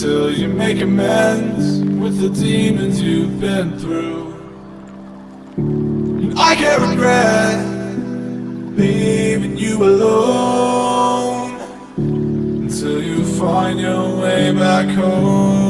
until you make amends with the demons you've been through. And I can't regret leaving you alone until you find your way back home.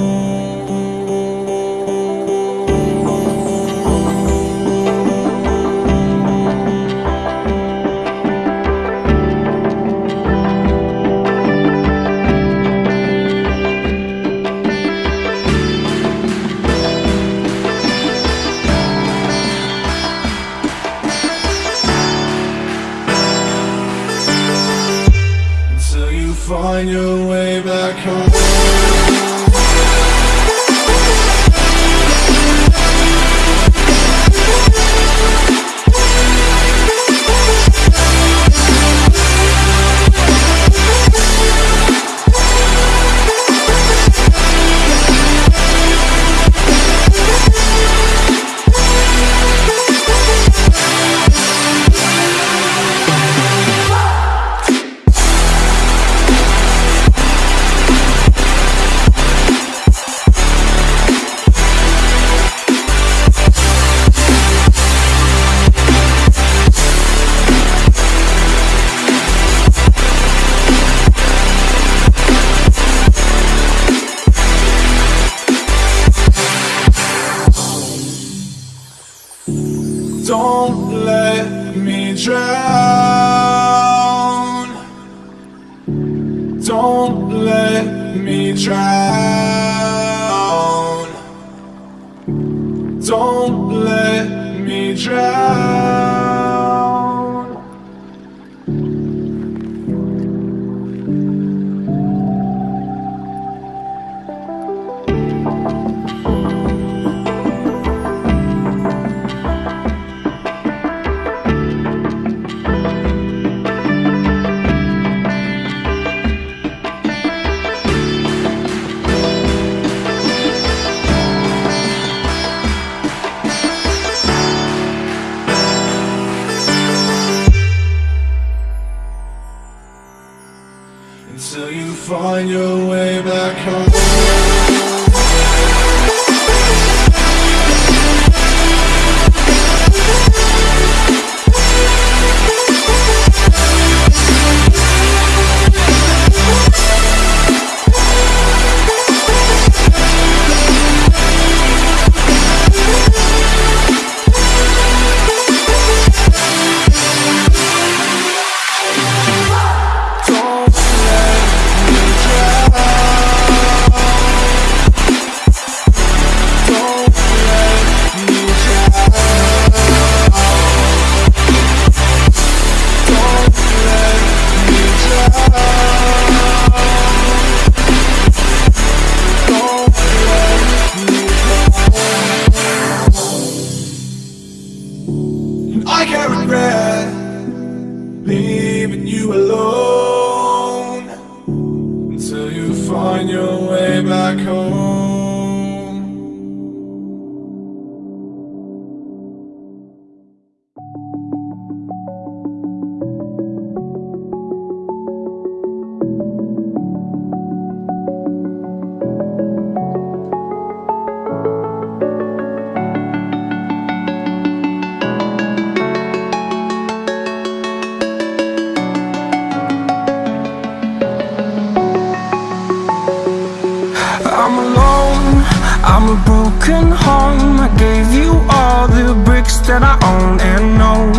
I'm a broken home. I gave you all the bricks that I own and know.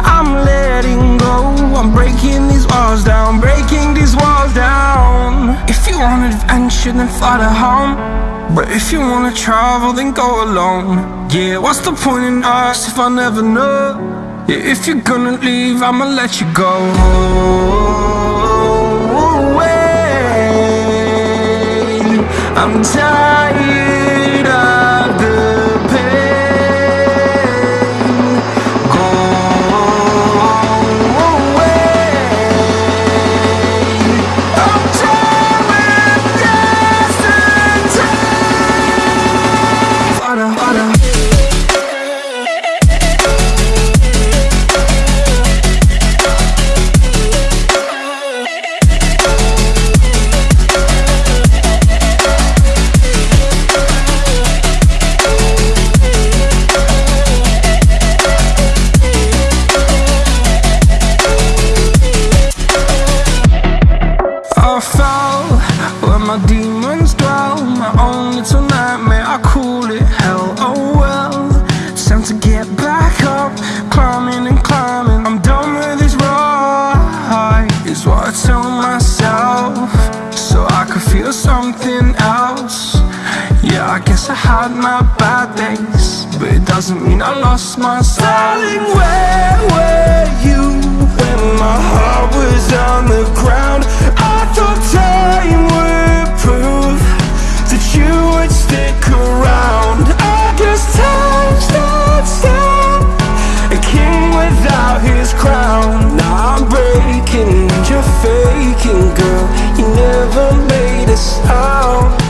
I'm letting go, I'm breaking these walls down, breaking these walls down. If you want adventure, then fly to home. But if you wanna travel, then go alone. Yeah, what's the point in us if I never know? Yeah, if you're gonna leave, I'ma let you go. Away. I'm tired had my bad days, but it doesn't mean I lost my style. Darling, where were you when my heart was on the ground? I thought time would prove that you would stick around. I guess time stands still, a king without his crown. Now I'm breaking, and you're faking, girl. You never made a sound.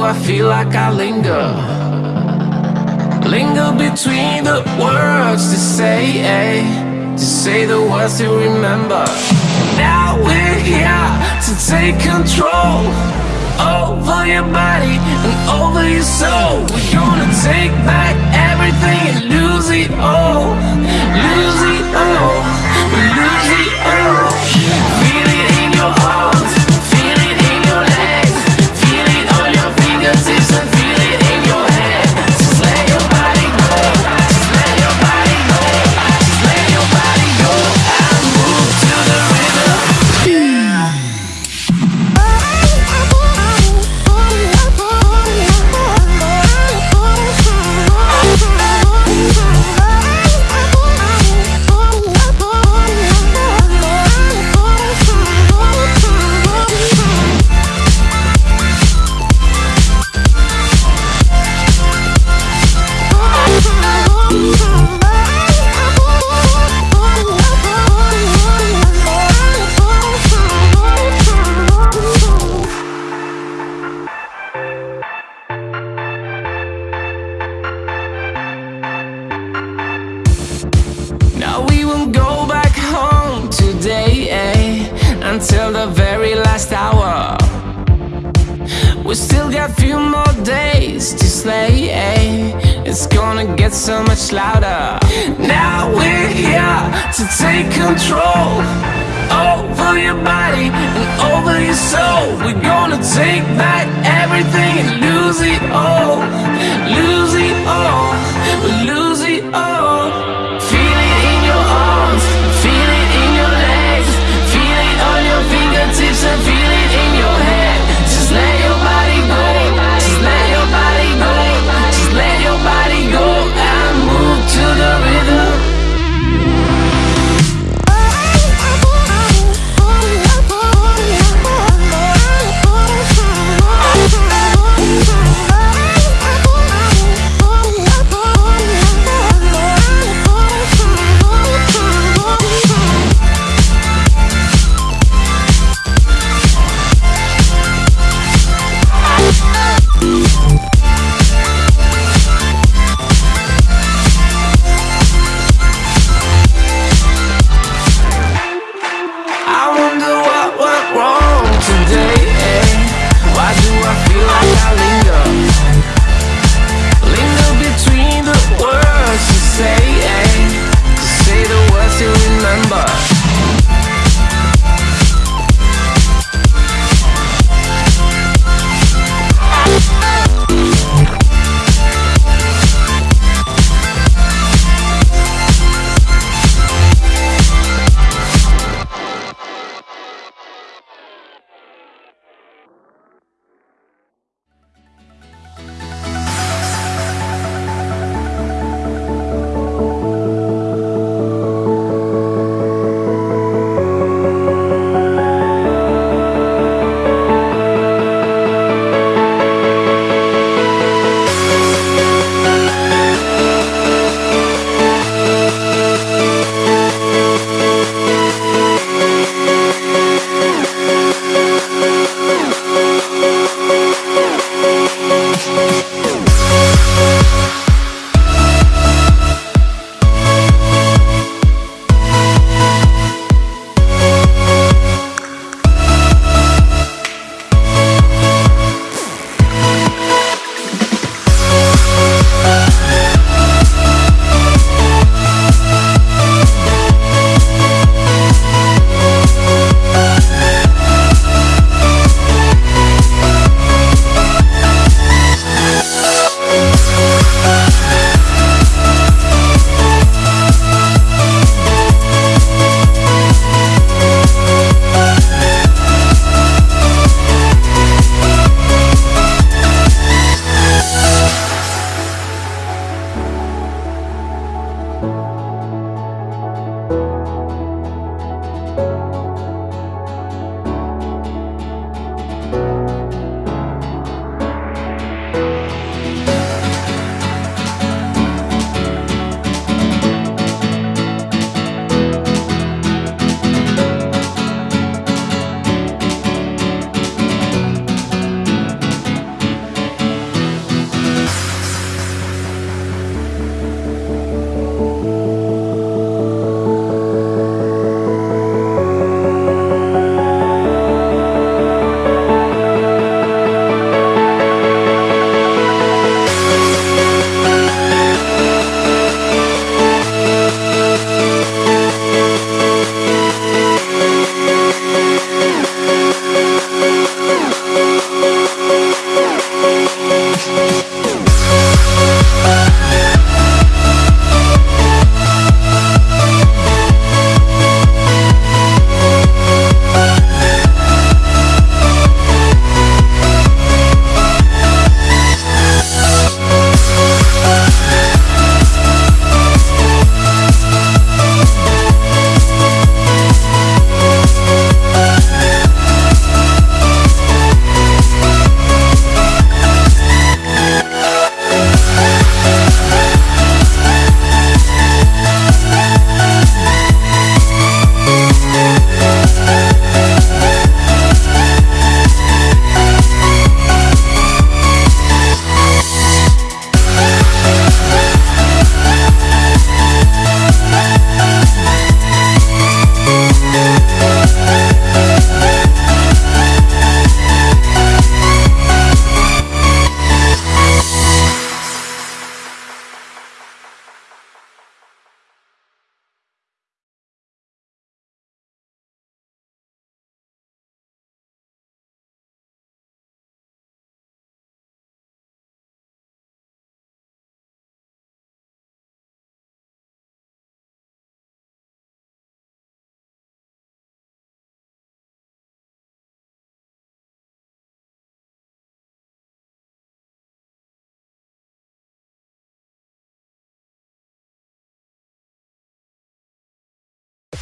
I feel like I linger. Linger between the words to say, eh? To say the words to remember. Now we're here to take control Over your body and over your soul. We're gonna take back everything and lose it all. Lose it all, lose it all.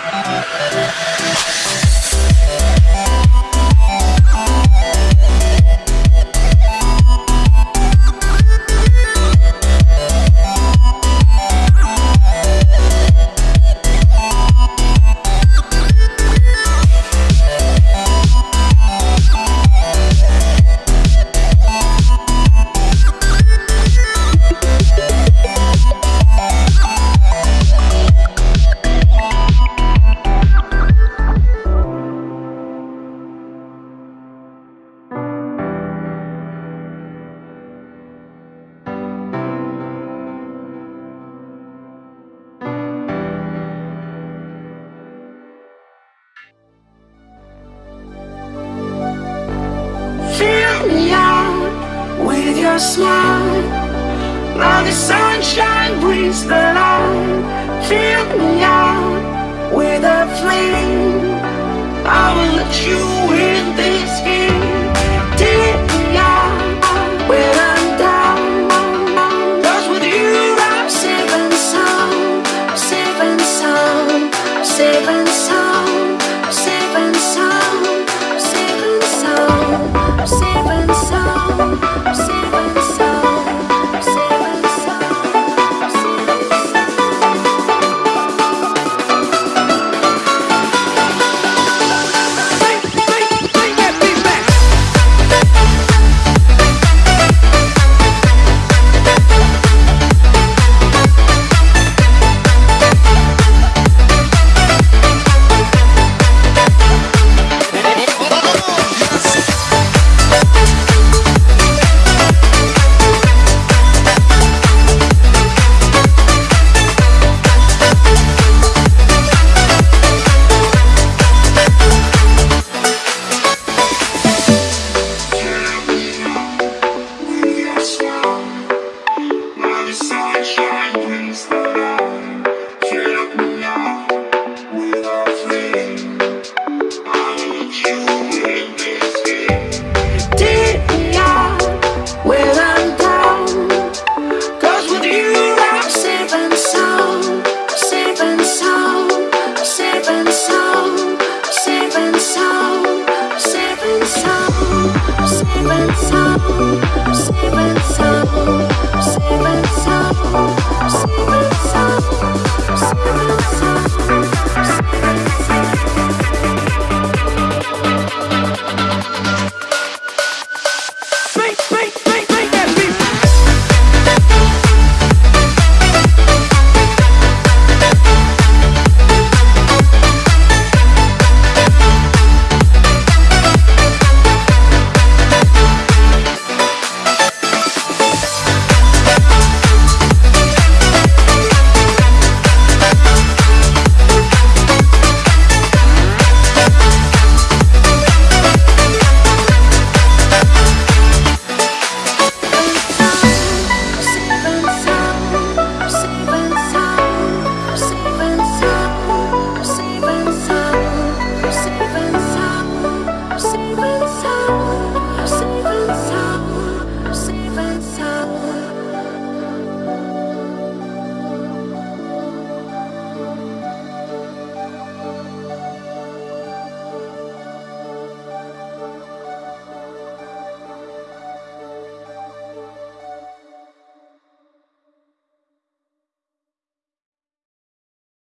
smile.